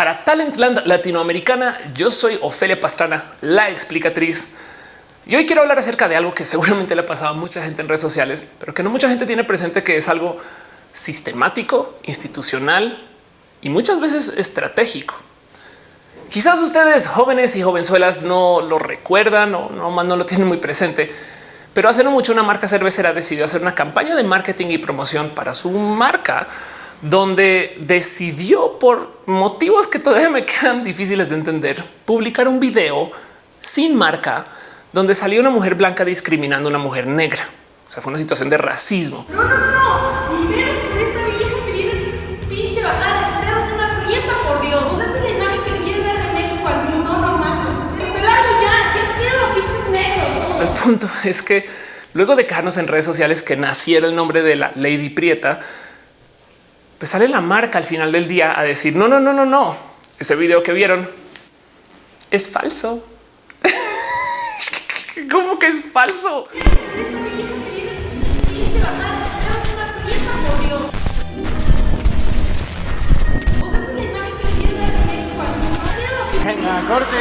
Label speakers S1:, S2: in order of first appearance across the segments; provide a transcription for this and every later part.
S1: para Talentland Latinoamericana, yo soy Ofelia Pastrana, la explicatriz. Y hoy quiero hablar acerca de algo que seguramente le ha pasado a mucha gente en redes sociales, pero que no mucha gente tiene presente que es algo sistemático, institucional y muchas veces estratégico. Quizás ustedes jóvenes y jovenzuelas no lo recuerdan o no, no lo tienen muy presente, pero hace no mucho una marca cervecera decidió hacer una campaña de marketing y promoción para su marca donde decidió por motivos que todavía me quedan difíciles de entender, publicar un video sin marca donde salió una mujer blanca discriminando a una mujer negra. O sea, fue una situación de racismo.
S2: No, no, no, no. Ni por esta vieja que viene pinche bajada de cero, es una prieta, por Dios. O sea, esta es la imagen que le quieren dar de México al mundo. No, no, Desde largo ya, qué pedo, pinches negros.
S1: El punto es que luego de dejarnos en redes sociales que naciera el nombre de la Lady Prieta, pues sale la marca al final del día a decir no, no, no, no, no. Ese video que vieron es falso. ¿Cómo que es falso?
S3: Venga, corte.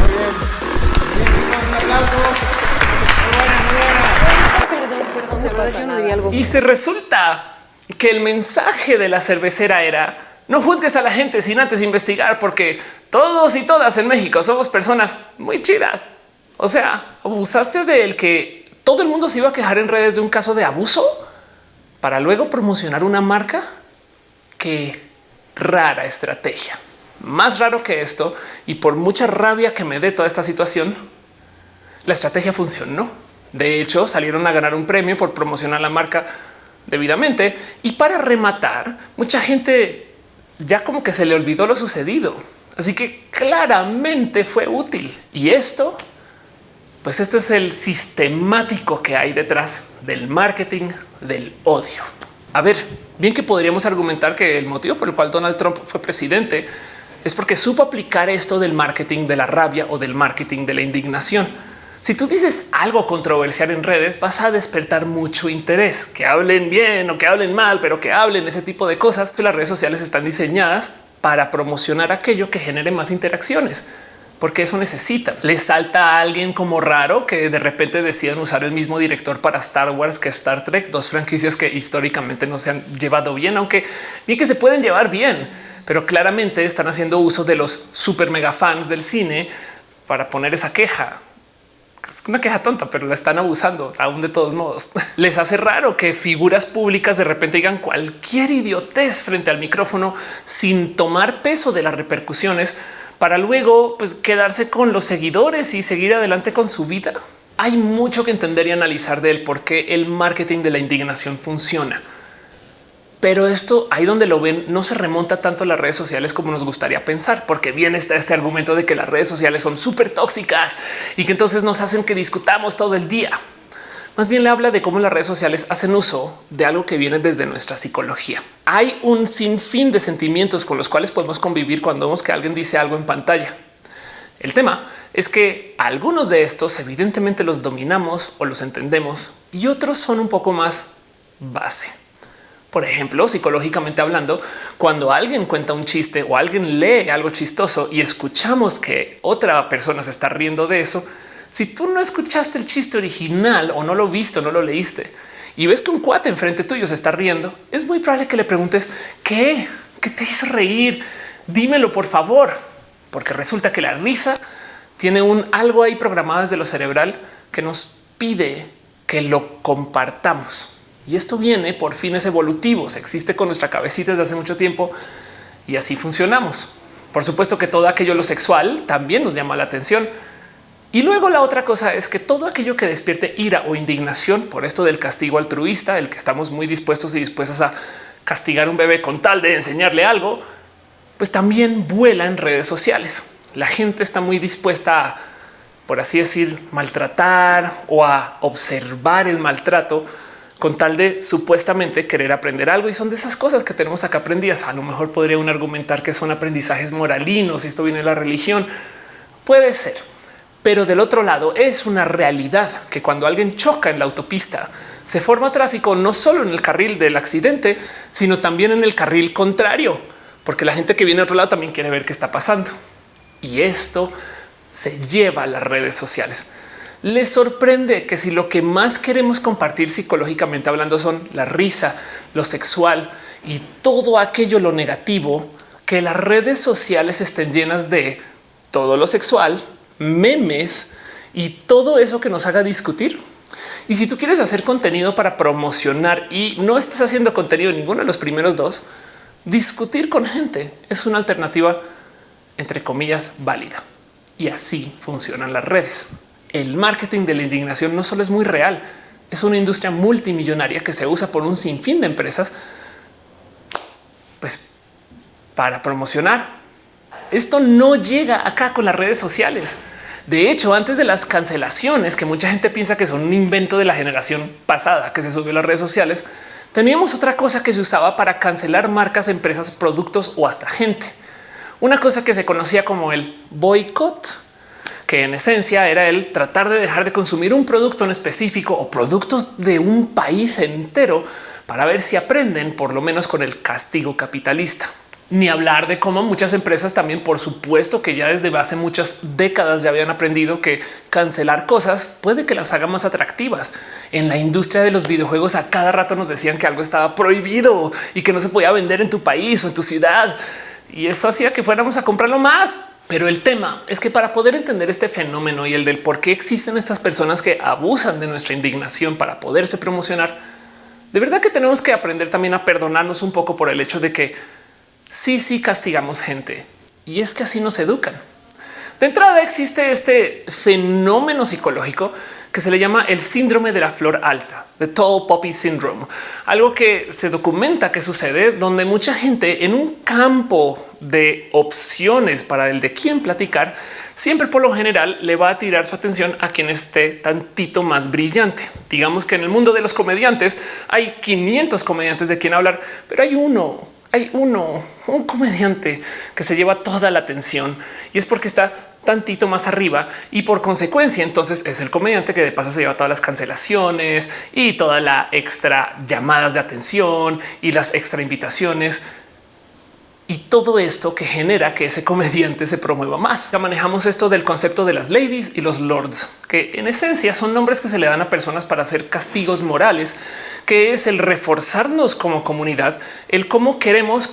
S3: Muy bien. Bien, un aplauso. Muy buena, muy buena.
S2: Perdón, perdón, de algo.
S1: Y se resulta que el mensaje de la cervecera era no juzgues a la gente sin antes investigar, porque todos y todas en México somos personas muy chidas. O sea, abusaste del que todo el mundo se iba a quejar en redes de un caso de abuso para luego promocionar una marca. Qué rara estrategia. Más raro que esto y por mucha rabia que me dé toda esta situación, la estrategia funcionó. De hecho, salieron a ganar un premio por promocionar la marca debidamente. Y para rematar, mucha gente ya como que se le olvidó lo sucedido. Así que claramente fue útil. Y esto, pues esto es el sistemático que hay detrás del marketing del odio. A ver, bien que podríamos argumentar que el motivo por el cual Donald Trump fue presidente es porque supo aplicar esto del marketing de la rabia o del marketing de la indignación si tú dices algo controversial en redes, vas a despertar mucho interés, que hablen bien o que hablen mal, pero que hablen ese tipo de cosas. Las redes sociales están diseñadas para promocionar aquello que genere más interacciones porque eso necesita. Le salta a alguien como raro que de repente decidan usar el mismo director para Star Wars que Star Trek, dos franquicias que históricamente no se han llevado bien, aunque bien que se pueden llevar bien, pero claramente están haciendo uso de los super mega fans del cine para poner esa queja es una queja tonta, pero la están abusando aún de todos modos. Les hace raro que figuras públicas de repente digan cualquier idiotez frente al micrófono sin tomar peso de las repercusiones para luego pues, quedarse con los seguidores y seguir adelante con su vida. Hay mucho que entender y analizar del por qué el marketing de la indignación funciona pero esto ahí donde lo ven no se remonta tanto a las redes sociales como nos gustaría pensar, porque bien está este argumento de que las redes sociales son súper tóxicas y que entonces nos hacen que discutamos todo el día. Más bien le habla de cómo las redes sociales hacen uso de algo que viene desde nuestra psicología. Hay un sinfín de sentimientos con los cuales podemos convivir cuando vemos que alguien dice algo en pantalla. El tema es que algunos de estos evidentemente los dominamos o los entendemos y otros son un poco más base. Por ejemplo, psicológicamente hablando, cuando alguien cuenta un chiste o alguien lee algo chistoso y escuchamos que otra persona se está riendo de eso, si tú no escuchaste el chiste original o no lo viste no lo leíste y ves que un cuate enfrente tuyo se está riendo, es muy probable que le preguntes qué, qué te hizo reír. Dímelo por favor, porque resulta que la risa tiene un algo ahí programado desde lo cerebral que nos pide que lo compartamos. Y esto viene por fines evolutivos, existe con nuestra cabecita desde hace mucho tiempo y así funcionamos. Por supuesto que todo aquello lo sexual también nos llama la atención. Y luego la otra cosa es que todo aquello que despierte ira o indignación por esto del castigo altruista, el que estamos muy dispuestos y dispuestas a castigar a un bebé con tal de enseñarle algo, pues también vuela en redes sociales. La gente está muy dispuesta a, por así decir, maltratar o a observar el maltrato con tal de supuestamente querer aprender algo. Y son de esas cosas que tenemos acá aprendidas. A lo mejor podría un argumentar que son aprendizajes moralinos. y Esto viene de la religión. Puede ser. Pero del otro lado es una realidad que cuando alguien choca en la autopista se forma tráfico no solo en el carril del accidente, sino también en el carril contrario. porque la gente que viene a otro lado también quiere ver qué está pasando. Y esto se lleva a las redes sociales. Les sorprende que si lo que más queremos compartir psicológicamente hablando son la risa, lo sexual y todo aquello lo negativo, que las redes sociales estén llenas de todo lo sexual, memes y todo eso que nos haga discutir. Y si tú quieres hacer contenido para promocionar y no estás haciendo contenido en ninguno de los primeros dos, discutir con gente es una alternativa entre comillas válida. Y así funcionan las redes. El marketing de la indignación no solo es muy real, es una industria multimillonaria que se usa por un sinfín de empresas pues para promocionar. Esto no llega acá con las redes sociales. De hecho, antes de las cancelaciones, que mucha gente piensa que son un invento de la generación pasada que se subió a las redes sociales, teníamos otra cosa que se usaba para cancelar marcas, empresas, productos o hasta gente. Una cosa que se conocía como el boicot, que en esencia era el tratar de dejar de consumir un producto en específico o productos de un país entero para ver si aprenden por lo menos con el castigo capitalista ni hablar de cómo muchas empresas también, por supuesto que ya desde hace muchas décadas ya habían aprendido que cancelar cosas puede que las haga más atractivas. En la industria de los videojuegos a cada rato nos decían que algo estaba prohibido y que no se podía vender en tu país o en tu ciudad. Y eso hacía que fuéramos a comprarlo más. Pero el tema es que para poder entender este fenómeno y el del por qué existen estas personas que abusan de nuestra indignación para poderse promocionar, de verdad que tenemos que aprender también a perdonarnos un poco por el hecho de que sí, sí castigamos gente y es que así nos educan. De entrada existe este fenómeno psicológico que se le llama el síndrome de la flor alta, de tall poppy syndrome, algo que se documenta que sucede donde mucha gente en un campo de opciones para el de quién platicar, siempre por lo general le va a tirar su atención a quien esté tantito más brillante. Digamos que en el mundo de los comediantes hay 500 comediantes de quien hablar, pero hay uno hay uno, un comediante que se lleva toda la atención y es porque está tantito más arriba y por consecuencia entonces es el comediante que de paso se lleva todas las cancelaciones y toda la extra llamadas de atención y las extra invitaciones y todo esto que genera que ese comediante se promueva más. Ya manejamos esto del concepto de las ladies y los lords, que en esencia son nombres que se le dan a personas para hacer castigos morales, que es el reforzarnos como comunidad, el cómo queremos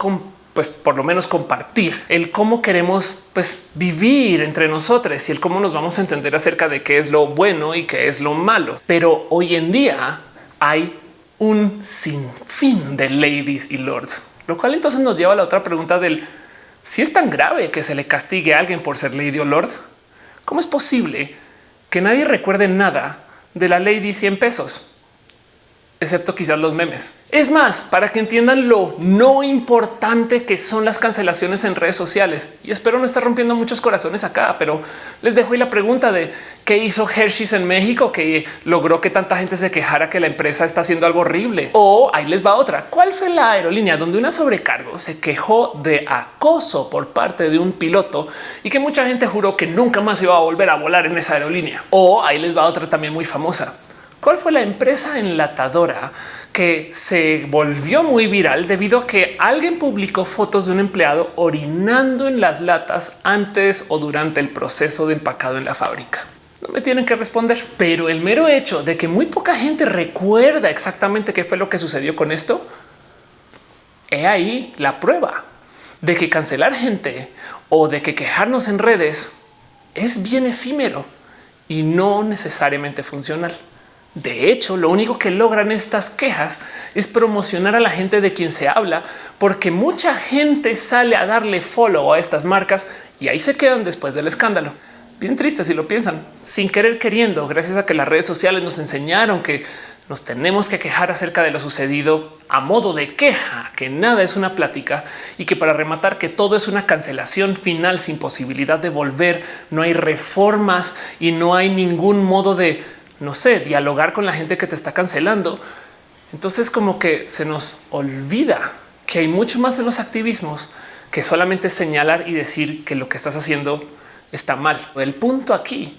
S1: pues por lo menos compartir el cómo queremos pues vivir entre nosotros y el cómo nos vamos a entender acerca de qué es lo bueno y qué es lo malo. Pero hoy en día hay un sinfín de ladies y lords lo cual entonces nos lleva a la otra pregunta del si es tan grave que se le castigue a alguien por ser lady o lord, ¿cómo es posible que nadie recuerde nada de la lady 100 pesos? Excepto quizás los memes. Es más, para que entiendan lo no importante que son las cancelaciones en redes sociales. Y espero no estar rompiendo muchos corazones acá, pero les dejo ahí la pregunta de qué hizo Hershey's en México que logró que tanta gente se quejara que la empresa está haciendo algo horrible. O ahí les va otra. ¿Cuál fue la aerolínea donde una sobrecargo se quejó de acoso por parte de un piloto y que mucha gente juró que nunca más iba a volver a volar en esa aerolínea? O ahí les va otra también muy famosa. ¿Cuál fue la empresa enlatadora que se volvió muy viral debido a que alguien publicó fotos de un empleado orinando en las latas antes o durante el proceso de empacado en la fábrica? No me tienen que responder, pero el mero hecho de que muy poca gente recuerda exactamente qué fue lo que sucedió con esto, he ahí la prueba de que cancelar gente o de que quejarnos en redes es bien efímero y no necesariamente funcional. De hecho, lo único que logran estas quejas es promocionar a la gente de quien se habla, porque mucha gente sale a darle follow a estas marcas y ahí se quedan después del escándalo. Bien triste si lo piensan, sin querer queriendo, gracias a que las redes sociales nos enseñaron que nos tenemos que quejar acerca de lo sucedido a modo de queja, que nada es una plática y que para rematar que todo es una cancelación final sin posibilidad de volver, no hay reformas y no hay ningún modo de no sé, dialogar con la gente que te está cancelando. Entonces como que se nos olvida que hay mucho más en los activismos que solamente señalar y decir que lo que estás haciendo está mal. El punto aquí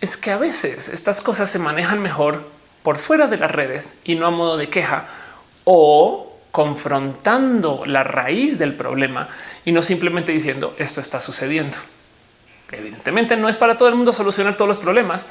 S1: es que a veces estas cosas se manejan mejor por fuera de las redes y no a modo de queja o confrontando la raíz del problema y no simplemente diciendo esto está sucediendo. Evidentemente no es para todo el mundo solucionar todos los problemas,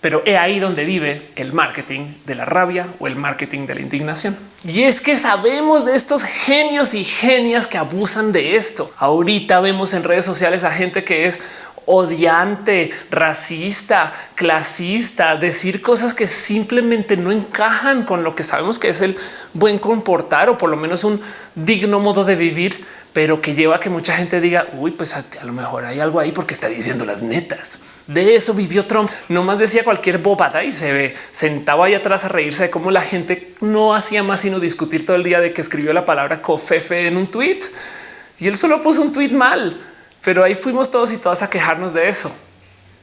S1: pero es ahí donde vive el marketing de la rabia o el marketing de la indignación. Y es que sabemos de estos genios y genias que abusan de esto. Ahorita vemos en redes sociales a gente que es odiante, racista, clasista, decir cosas que simplemente no encajan con lo que sabemos que es el buen comportar o por lo menos un digno modo de vivir pero que lleva a que mucha gente diga, uy, pues a, lo mejor hay algo ahí porque está diciendo las netas. De eso vivió Trump. No más decía cualquier bobada y se ve sentaba ahí atrás a reírse de cómo la gente no hacía más sino discutir todo el día de que escribió la palabra cofefe en un tweet y él solo puso un tweet mal, pero ahí fuimos todos y todas a quejarnos de eso.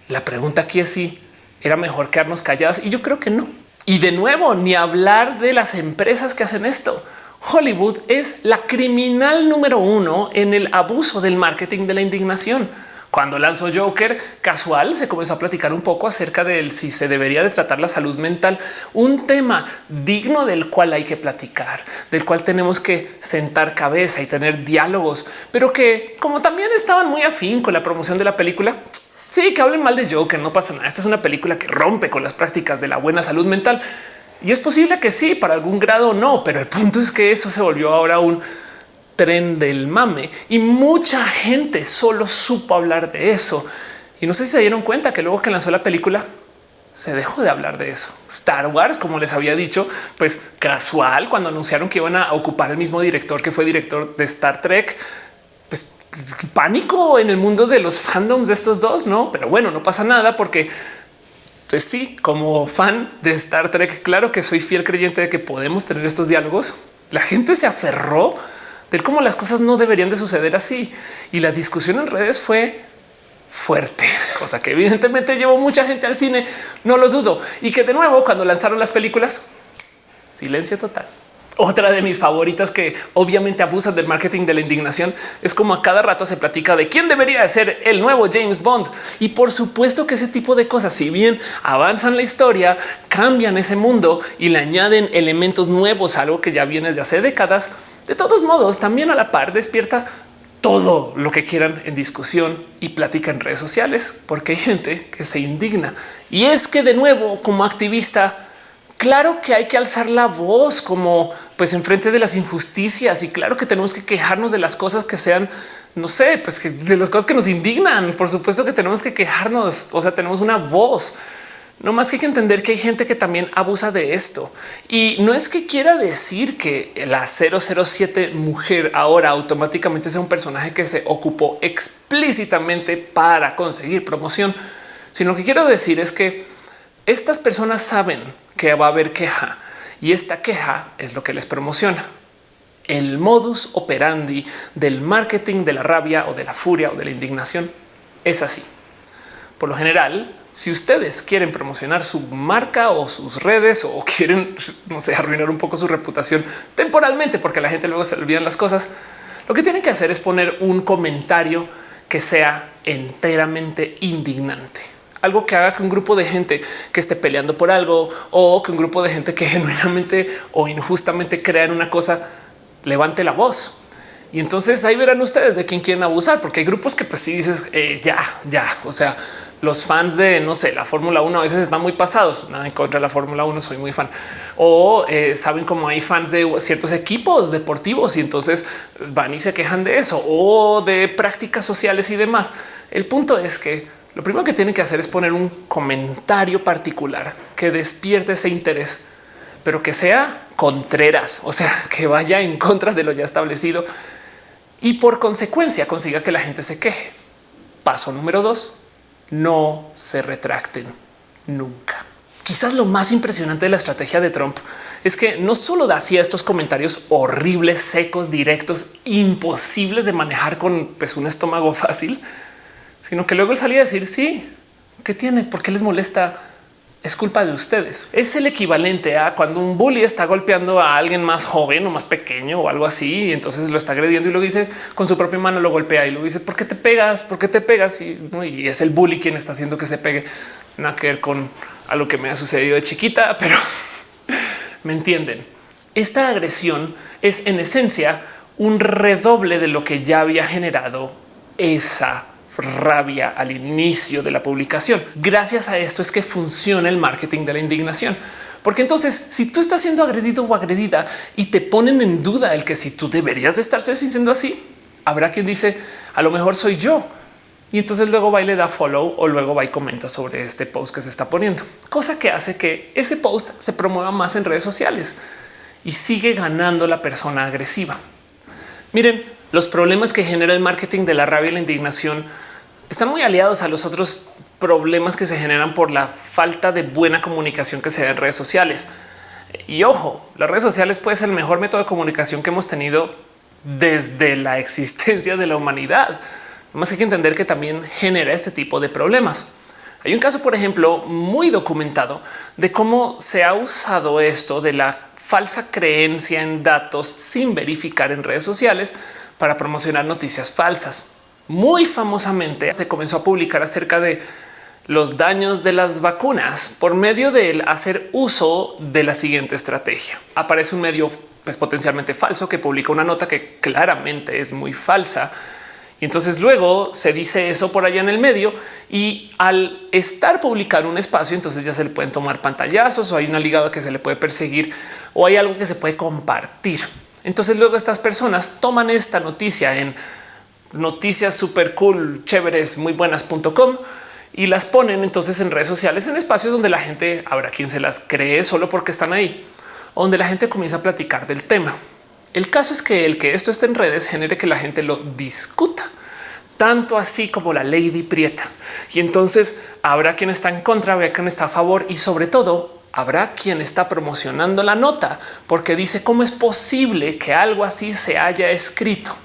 S1: La pregunta aquí es si era mejor quedarnos callados y yo creo que no. Y de nuevo, ni hablar de las empresas que hacen esto. Hollywood es la criminal número uno en el abuso del marketing de la indignación. Cuando lanzó Joker casual, se comenzó a platicar un poco acerca de si se debería de tratar la salud mental, un tema digno del cual hay que platicar, del cual tenemos que sentar cabeza y tener diálogos, pero que como también estaban muy afín con la promoción de la película, sí que hablen mal de Joker, no pasa nada. Esta es una película que rompe con las prácticas de la buena salud mental y es posible que sí, para algún grado no, pero el punto es que eso se volvió ahora un tren del mame y mucha gente solo supo hablar de eso. Y no sé si se dieron cuenta que luego que lanzó la película se dejó de hablar de eso. Star Wars, como les había dicho, pues casual cuando anunciaron que iban a ocupar el mismo director que fue director de Star Trek, pues pánico en el mundo de los fandoms de estos dos, no? Pero bueno, no pasa nada porque entonces sí, como fan de Star Trek, claro que soy fiel creyente de que podemos tener estos diálogos. La gente se aferró de cómo las cosas no deberían de suceder así. Y la discusión en redes fue fuerte, cosa que evidentemente llevó mucha gente al cine, no lo dudo. Y que de nuevo, cuando lanzaron las películas, silencio total. Otra de mis favoritas que obviamente abusan del marketing de la indignación es como a cada rato se platica de quién debería ser el nuevo James Bond. Y por supuesto que ese tipo de cosas, si bien avanzan la historia, cambian ese mundo y le añaden elementos nuevos, algo que ya viene desde hace décadas, de todos modos también a la par despierta todo lo que quieran en discusión y plática en redes sociales, porque hay gente que se indigna. Y es que de nuevo, como activista, Claro que hay que alzar la voz como pues en frente de las injusticias y claro que tenemos que quejarnos de las cosas que sean, no sé, pues que de las cosas que nos indignan. Por supuesto que tenemos que quejarnos, o sea, tenemos una voz. No más que hay que entender que hay gente que también abusa de esto. Y no es que quiera decir que la 007 mujer ahora automáticamente sea un personaje que se ocupó explícitamente para conseguir promoción, sino que quiero decir es que estas personas saben que va a haber queja y esta queja es lo que les promociona. El modus operandi del marketing de la rabia o de la furia o de la indignación es así. Por lo general, si ustedes quieren promocionar su marca o sus redes o quieren, no sé, arruinar un poco su reputación temporalmente, porque la gente luego se olvidan las cosas, lo que tienen que hacer es poner un comentario que sea enteramente indignante algo que haga que un grupo de gente que esté peleando por algo o que un grupo de gente que genuinamente o injustamente crean una cosa levante la voz. Y entonces ahí verán ustedes de quién quieren abusar, porque hay grupos que pues si dices eh, ya, ya, o sea, los fans de no sé, la Fórmula 1 a veces están muy pasados. Nada en contra de la Fórmula 1, soy muy fan. O eh, saben cómo hay fans de ciertos equipos deportivos y entonces van y se quejan de eso o de prácticas sociales y demás. El punto es que lo primero que tienen que hacer es poner un comentario particular que despierte ese interés, pero que sea contreras, o sea, que vaya en contra de lo ya establecido y por consecuencia consiga que la gente se queje. Paso número dos, no se retracten nunca. Quizás lo más impresionante de la estrategia de Trump es que no solo hacía estos comentarios horribles, secos, directos, imposibles de manejar con pues, un estómago fácil, sino que luego él salía a decir sí, ¿qué tiene? ¿Por qué les molesta? Es culpa de ustedes. Es el equivalente a cuando un bully está golpeando a alguien más joven o más pequeño o algo así. Y entonces lo está agrediendo y lo dice con su propia mano, lo golpea y lo dice, ¿por qué te pegas? ¿Por qué te pegas? Y, es el bully quien está haciendo que se pegue. Nada que ver con a lo que me ha sucedido de chiquita, pero me entienden. esta agresión es en esencia un redoble de lo que ya había generado esa rabia al inicio de la publicación. Gracias a esto es que funciona el marketing de la indignación. Porque entonces, si tú estás siendo agredido o agredida y te ponen en duda el que si tú deberías de estarse sintiendo así, habrá quien dice a lo mejor soy yo. Y entonces luego va y le da follow o luego va y comenta sobre este post que se está poniendo, cosa que hace que ese post se promueva más en redes sociales y sigue ganando la persona agresiva. Miren, los problemas que genera el marketing de la rabia y la indignación están muy aliados a los otros problemas que se generan por la falta de buena comunicación que se da en redes sociales. Y ojo, las redes sociales puede ser el mejor método de comunicación que hemos tenido desde la existencia de la humanidad. Más hay que entender que también genera este tipo de problemas. Hay un caso, por ejemplo, muy documentado de cómo se ha usado esto de la falsa creencia en datos sin verificar en redes sociales para promocionar noticias falsas. Muy famosamente se comenzó a publicar acerca de los daños de las vacunas por medio de hacer uso de la siguiente estrategia. Aparece un medio pues, potencialmente falso que publica una nota que claramente es muy falsa. Y entonces luego se dice eso por allá en el medio y al estar publicado un espacio, entonces ya se le pueden tomar pantallazos o hay una ligada que se le puede perseguir o hay algo que se puede compartir. Entonces luego estas personas toman esta noticia en noticias super cool, chéveres, muy buenas.com y las ponen entonces en redes sociales, en espacios donde la gente habrá quien se las cree solo porque están ahí, donde la gente comienza a platicar del tema. El caso es que el que esto esté en redes genere que la gente lo discuta tanto así como la Lady Prieta. Y entonces habrá quien está en contra, habrá quien está a favor y sobre todo habrá quien está promocionando la nota porque dice cómo es posible que algo así se haya escrito.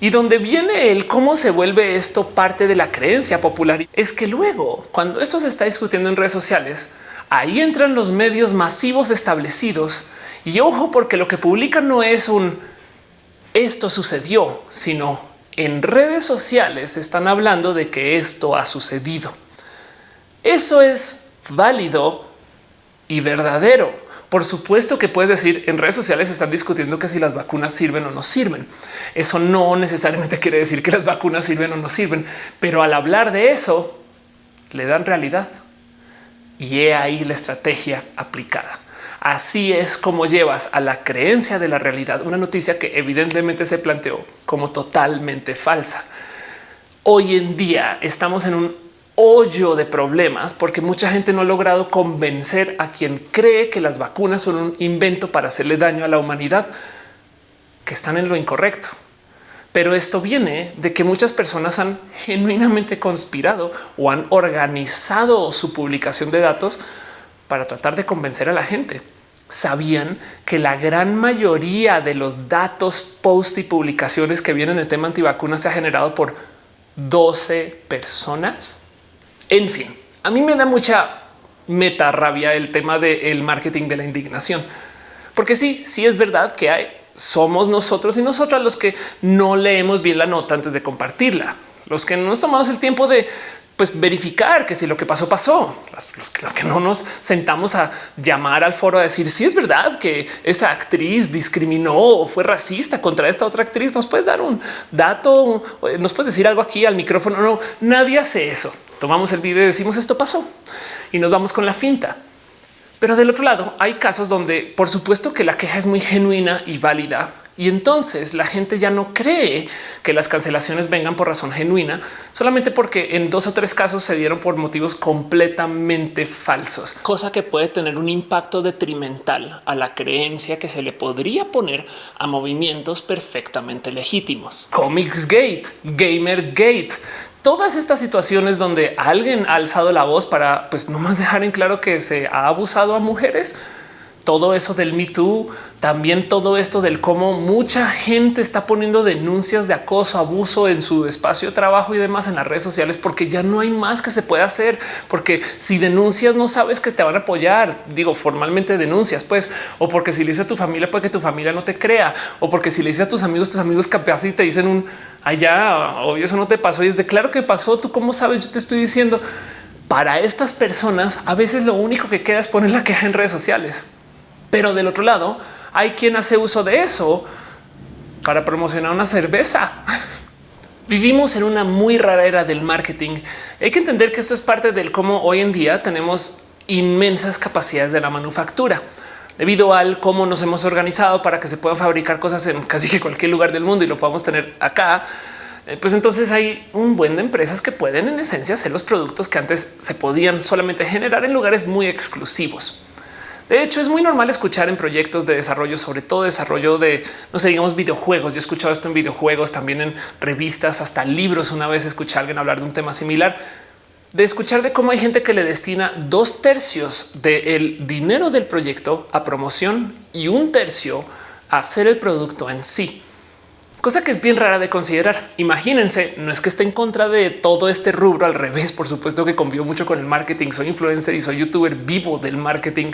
S1: Y donde viene el cómo se vuelve esto parte de la creencia popular es que luego cuando esto se está discutiendo en redes sociales, ahí entran los medios masivos establecidos y ojo porque lo que publican no es un esto sucedió, sino en redes sociales están hablando de que esto ha sucedido. Eso es válido y verdadero por supuesto que puedes decir en redes sociales están discutiendo que si las vacunas sirven o no sirven. Eso no necesariamente quiere decir que las vacunas sirven o no sirven, pero al hablar de eso le dan realidad y he ahí la estrategia aplicada. Así es como llevas a la creencia de la realidad una noticia que evidentemente se planteó como totalmente falsa. Hoy en día estamos en un hoyo de problemas porque mucha gente no ha logrado convencer a quien cree que las vacunas son un invento para hacerle daño a la humanidad, que están en lo incorrecto. Pero esto viene de que muchas personas han genuinamente conspirado o han organizado su publicación de datos para tratar de convencer a la gente. Sabían que la gran mayoría de los datos, posts y publicaciones que vienen en el tema antivacunas se ha generado por 12 personas. En fin, a mí me da mucha meta rabia el tema del marketing de la indignación, porque sí, sí es verdad que hay, somos nosotros y nosotras los que no leemos bien la nota antes de compartirla, los que no nos tomamos el tiempo de pues verificar que si lo que pasó pasó, los, que no nos sentamos a llamar al foro a decir si es verdad que esa actriz discriminó o fue racista contra esta otra actriz, nos puedes dar un dato, nos puedes decir algo aquí al micrófono. No, nadie hace eso tomamos el video y decimos esto pasó y nos vamos con la finta. Pero del otro lado hay casos donde por supuesto que la queja es muy genuina y válida y entonces la gente ya no cree que las cancelaciones vengan por razón genuina, solamente porque en dos o tres casos se dieron por motivos completamente falsos, cosa que puede tener un impacto detrimental a la creencia que se le podría poner a movimientos perfectamente legítimos. Comics Gate, Gamer Gate, todas estas situaciones donde alguien ha alzado la voz para pues no más dejar en claro que se ha abusado a mujeres todo eso del Me Too, también todo esto del cómo mucha gente está poniendo denuncias de acoso, abuso en su espacio de trabajo y demás en las redes sociales, porque ya no hay más que se pueda hacer, porque si denuncias no sabes que te van a apoyar, digo formalmente denuncias, pues, o porque si le dices a tu familia puede que tu familia no te crea, o porque si le dices a tus amigos, tus amigos capaz y te dicen un allá, obvio eso no te pasó y es de claro que pasó, tú cómo sabes, yo te estoy diciendo. Para estas personas, a veces lo único que queda es poner la queja en redes sociales. Pero del otro lado, hay quien hace uso de eso para promocionar una cerveza. Vivimos en una muy rara era del marketing. Hay que entender que esto es parte del cómo hoy en día tenemos inmensas capacidades de la manufactura debido al cómo nos hemos organizado para que se puedan fabricar cosas en casi que cualquier lugar del mundo y lo podamos tener acá. Eh, pues entonces hay un buen de empresas que pueden en esencia hacer los productos que antes se podían solamente generar en lugares muy exclusivos. De hecho, es muy normal escuchar en proyectos de desarrollo, sobre todo desarrollo de, no sé, digamos videojuegos. Yo he escuchado esto en videojuegos, también en revistas, hasta libros. Una vez escuché a alguien hablar de un tema similar, de escuchar de cómo hay gente que le destina dos tercios del dinero del proyecto a promoción y un tercio a hacer el producto en sí cosa que es bien rara de considerar. Imagínense, no es que esté en contra de todo este rubro, al revés, por supuesto que convivo mucho con el marketing, soy influencer y soy youtuber vivo del marketing,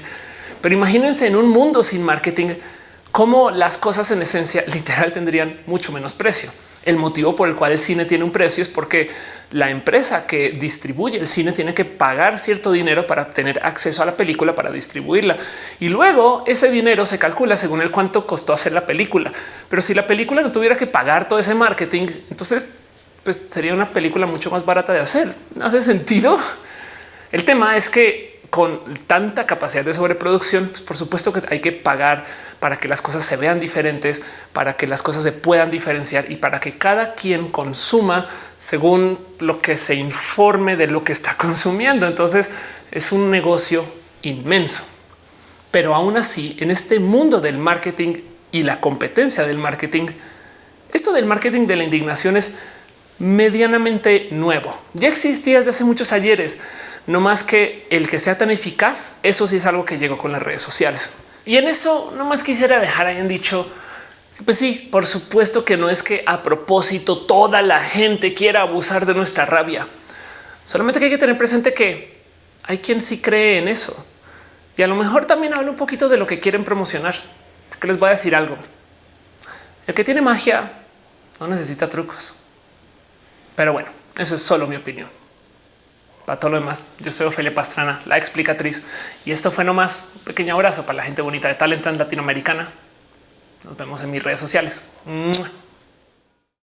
S1: pero imagínense en un mundo sin marketing, cómo las cosas en esencia literal tendrían mucho menos precio. El motivo por el cual el cine tiene un precio es porque la empresa que distribuye el cine tiene que pagar cierto dinero para tener acceso a la película para distribuirla. Y luego ese dinero se calcula según el cuánto costó hacer la película. Pero si la película no tuviera que pagar todo ese marketing, entonces pues sería una película mucho más barata de hacer. ¿No hace sentido? El tema es que con tanta capacidad de sobreproducción, pues por supuesto que hay que pagar para que las cosas se vean diferentes, para que las cosas se puedan diferenciar y para que cada quien consuma según lo que se informe de lo que está consumiendo. Entonces es un negocio inmenso. Pero aún así, en este mundo del marketing y la competencia del marketing, esto del marketing de la indignación es medianamente nuevo. Ya existía desde hace muchos ayeres no más que el que sea tan eficaz. Eso sí es algo que llegó con las redes sociales. Y en eso no más quisiera dejar hayan dicho, pues sí, por supuesto que no es que a propósito toda la gente quiera abusar de nuestra rabia. Solamente que hay que tener presente que hay quien sí cree en eso. Y a lo mejor también habla un poquito de lo que quieren promocionar. Que les voy a decir algo. El que tiene magia no necesita trucos. Pero bueno, eso es solo mi opinión. Para todo lo demás, yo soy Ofelia Pastrana, la explicatriz, y esto fue nomás un pequeño abrazo para la gente bonita de talento en Latinoamericana. Nos vemos en mis redes sociales.